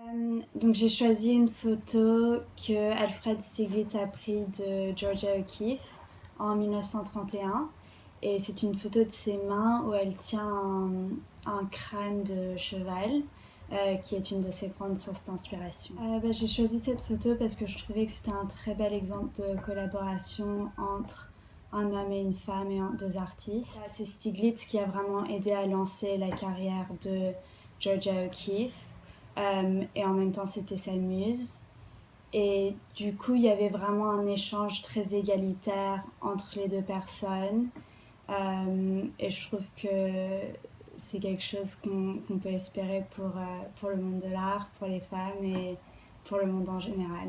Euh, donc j'ai choisi une photo que Alfred Stieglitz a prise de Georgia O'Keeffe en 1931 et c'est une photo de ses mains où elle tient un, crâne de cheval euh, qui est une de ses grandes sources d'inspiration. Euh, bah, j'ai choisi cette photo parce que je trouvais que c'était un très bel exemple de collaboration entre un homme et une femme et deux artistes. C'est Stieglitz qui a vraiment aidé à lancer la carrière de Georgia O'Keeffe euh, et en même temps c'était sa muse. Et du coup, il y avait vraiment un échange très égalitaire entre les deux personnes. Euh, et je trouve que c'est quelque chose qu'on peut espérer pour, euh, pour le monde de l'art, pour les femmes et pour le monde en général.